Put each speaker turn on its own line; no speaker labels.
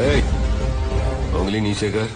उंगली नीचे कर।